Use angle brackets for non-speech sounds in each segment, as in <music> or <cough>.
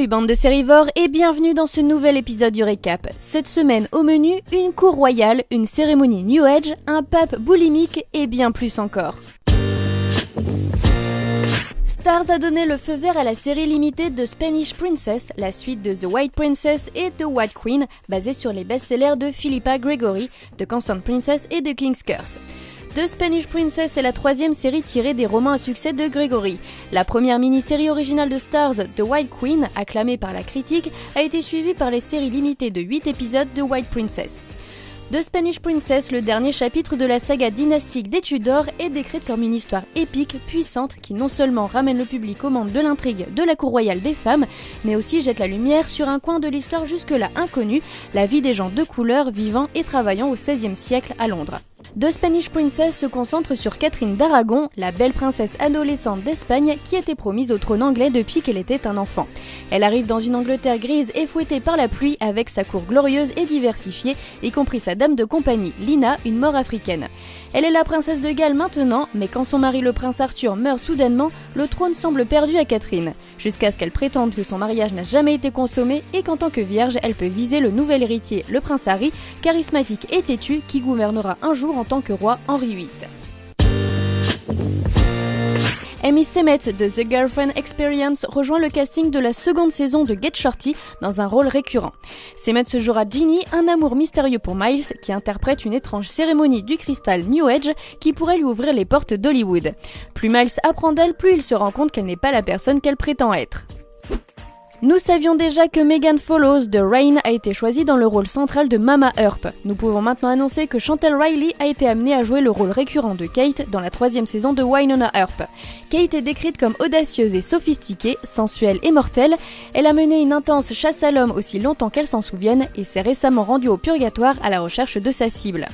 Salut bande de sérivores et bienvenue dans ce nouvel épisode du récap. Cette semaine au menu, une cour royale, une cérémonie New Age, un pape boulimique et bien plus encore. Stars a donné le feu vert à la série limitée de Spanish Princess, la suite de The White Princess et The White Queen, basée sur les best-sellers de Philippa Gregory, The Constant Princess et The King's Curse. The Spanish Princess est la troisième série tirée des romans à succès de Gregory. La première mini-série originale de Stars, The White Queen, acclamée par la critique, a été suivie par les séries limitées de 8 épisodes de White Princess. The Spanish Princess, le dernier chapitre de la saga dynastique des Tudors, est décrite comme une histoire épique, puissante, qui non seulement ramène le public au monde de l'intrigue de la cour royale des femmes, mais aussi jette la lumière sur un coin de l'histoire jusque-là inconnu, la vie des gens de couleur vivant et travaillant au XVIe siècle à Londres. The Spanish Princess se concentre sur Catherine d'Aragon, la belle princesse adolescente d'Espagne qui était promise au trône anglais depuis qu'elle était un enfant. Elle arrive dans une Angleterre grise et fouettée par la pluie avec sa cour glorieuse et diversifiée, y compris sa dame de compagnie, Lina, une mort africaine. Elle est la princesse de Galles maintenant, mais quand son mari le prince Arthur meurt soudainement, le trône semble perdu à Catherine, jusqu'à ce qu'elle prétende que son mariage n'a jamais été consommé et qu'en tant que vierge, elle peut viser le nouvel héritier, le prince Harry, charismatique et têtu, qui gouvernera un jour tant que roi Henri VIII. Amy Semet de The Girlfriend Experience rejoint le casting de la seconde saison de Get Shorty dans un rôle récurrent. Semet se jouera Ginny, un amour mystérieux pour Miles qui interprète une étrange cérémonie du cristal New Age qui pourrait lui ouvrir les portes d'Hollywood. Plus Miles apprend d'elle, plus il se rend compte qu'elle n'est pas la personne qu'elle prétend être. Nous savions déjà que Megan Follows de Rain a été choisie dans le rôle central de Mama Earp. Nous pouvons maintenant annoncer que Chantel Riley a été amenée à jouer le rôle récurrent de Kate dans la troisième saison de Winona Earp. Kate est décrite comme audacieuse et sophistiquée, sensuelle et mortelle. Elle a mené une intense chasse à l'homme aussi longtemps qu'elle s'en souvienne et s'est récemment rendue au purgatoire à la recherche de sa cible.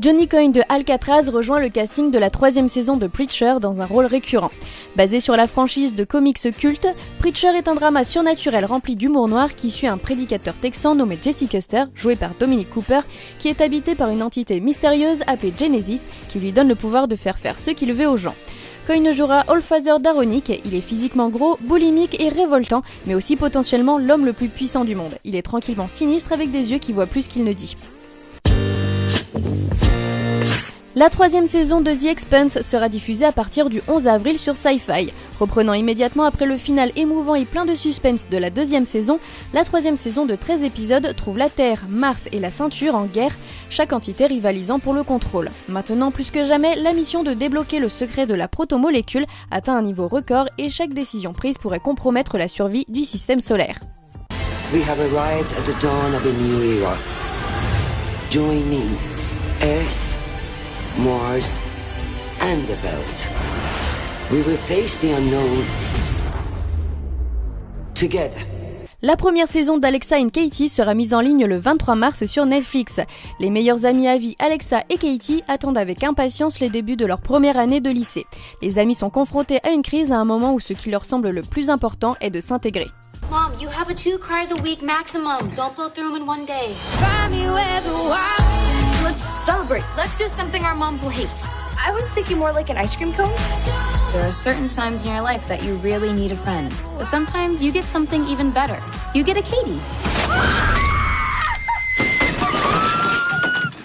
Johnny Coyne de Alcatraz rejoint le casting de la troisième saison de Preacher dans un rôle récurrent. Basé sur la franchise de comics culte, Preacher est un drama surnaturel rempli d'humour noir qui suit un prédicateur texan nommé Jesse Custer, joué par Dominic Cooper, qui est habité par une entité mystérieuse appelée Genesis, qui lui donne le pouvoir de faire faire ce qu'il veut aux gens. Coyne jouera Allfather d'Aronic, il est physiquement gros, boulimique et révoltant, mais aussi potentiellement l'homme le plus puissant du monde. Il est tranquillement sinistre avec des yeux qui voient plus qu'il ne dit. La troisième saison de The Expanse sera diffusée à partir du 11 avril sur Sci-Fi. Reprenant immédiatement après le final émouvant et plein de suspense de la deuxième saison, la troisième saison de 13 épisodes trouve la Terre, Mars et la Ceinture en guerre, chaque entité rivalisant pour le contrôle. Maintenant plus que jamais, la mission de débloquer le secret de la protomolécule atteint un niveau record et chaque décision prise pourrait compromettre la survie du système solaire. Mars, and the Belt. We will face the unknown together. La première saison d'Alexa and Katie sera mise en ligne le 23 mars sur Netflix. Les meilleurs amis à vie, Alexa et Katie, attendent avec impatience les débuts de leur première année de lycée. Les amis sont confrontés à une crise à un moment où ce qui leur semble le plus important est de s'intégrer. Mom, you have a two cries a week maximum. Don't blow through them in one day. Let's celebrate. Let's do something our moms will hate. I was thinking more like an ice cream cone. There are certain times in your life that you really need a friend. But sometimes you get something even better. You get a Katie.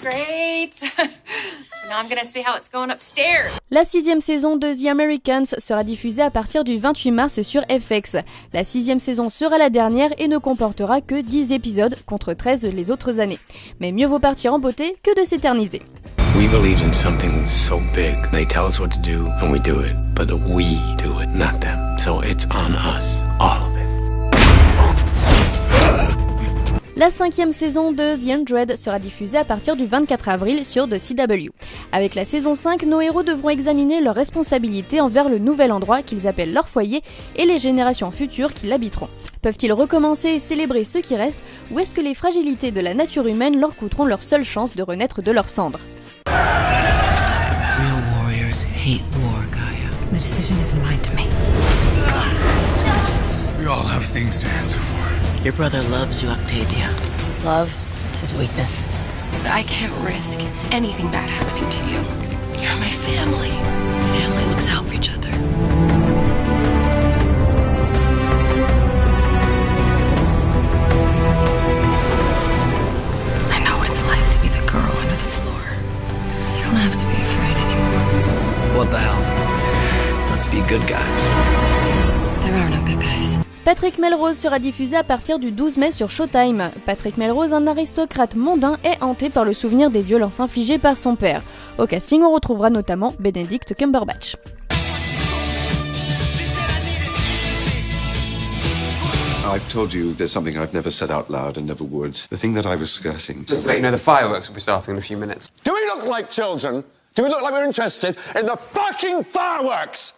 <laughs> Great. <laughs> so now I'm gonna see how it's going upstairs. La sixième saison de The Americans sera diffusée à partir du 28 mars sur FX. La sixième saison sera la dernière et ne comportera que 10 épisodes contre 13 les autres années. Mais mieux vaut partir en beauté que de s'éterniser. We believe in something so big. They tell us what to do, and we do it. But we do it, not them. So it's on us, all of it. La cinquième saison de The Undread sera diffusée à partir du 24 avril sur The CW. Avec la saison 5, nos héros devront examiner leurs responsabilités envers le nouvel endroit qu'ils appellent leur foyer et les générations futures qui l'habiteront. Peuvent-ils recommencer et célébrer ce qui reste ou est-ce que les fragilités de la nature humaine leur coûteront leur seule chance de renaître de leurs cendres? Real warriors hate war, Gaia. The decision isn't mine to make. We all have things to answer for. Your brother loves you, Octavia. Love is weakness. I can't risk anything bad happening to you. You're my family. Family looks out for each other. I know what it's like to be the girl under the floor. You don't have to be afraid anymore. What the hell? Let's be good guys. Patrick Melrose sera diffusé à partir du 12 mai sur Showtime. Patrick Melrose, un aristocrate mondain, est hanté par le souvenir des violences infligées par son père. Au casting, on retrouvera notamment Benedict Cumberbatch. I've told you there's something I've never said out loud and never would. The thing that I was skirting. Just to let you know, the fireworks will be starting in a few minutes. Do we look like children? Do we look like we're interested in the fucking fireworks?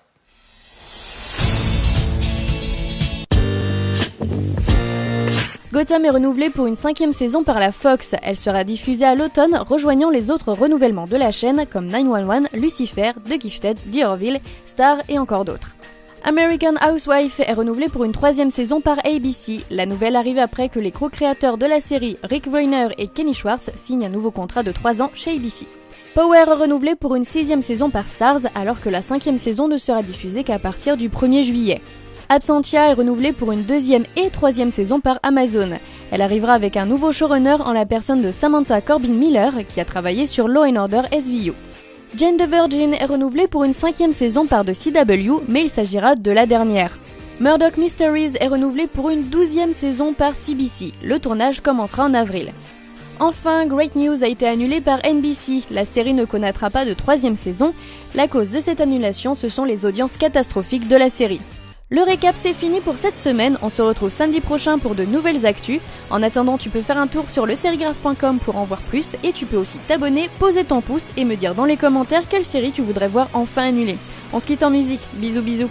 Gotham est renouvelée pour une cinquième saison par la Fox. Elle sera diffusée à l'automne, rejoignant les autres renouvellements de la chaîne comme 911, Lucifer, The Gifted, The Star et encore d'autres. American Housewife est renouvelée pour une troisième saison par ABC. La nouvelle arrive après que les co-créateurs de la série, Rick Reiner et Kenny Schwartz, signent un nouveau contrat de 3 ans chez ABC. Power est renouvelée pour une sixième saison par Stars, alors que la cinquième saison ne sera diffusée qu'à partir du 1er juillet. Absentia est renouvelée pour une deuxième et troisième saison par Amazon. Elle arrivera avec un nouveau showrunner en la personne de Samantha Corbin Miller qui a travaillé sur Law Order SVU. Jane the Virgin est renouvelée pour une cinquième saison par The CW, mais il s'agira de la dernière. Murdoch Mysteries est renouvelée pour une douzième saison par CBC. Le tournage commencera en avril. Enfin, Great News a été annulée par NBC. La série ne connaîtra pas de troisième saison. La cause de cette annulation, ce sont les audiences catastrophiques de la série. Le récap c'est fini pour cette semaine, on se retrouve samedi prochain pour de nouvelles actus. En attendant, tu peux faire un tour sur le serigraphe.com pour en voir plus et tu peux aussi t'abonner, poser ton pouce et me dire dans les commentaires quelle série tu voudrais voir enfin annulée. On se quitte en musique, bisous bisous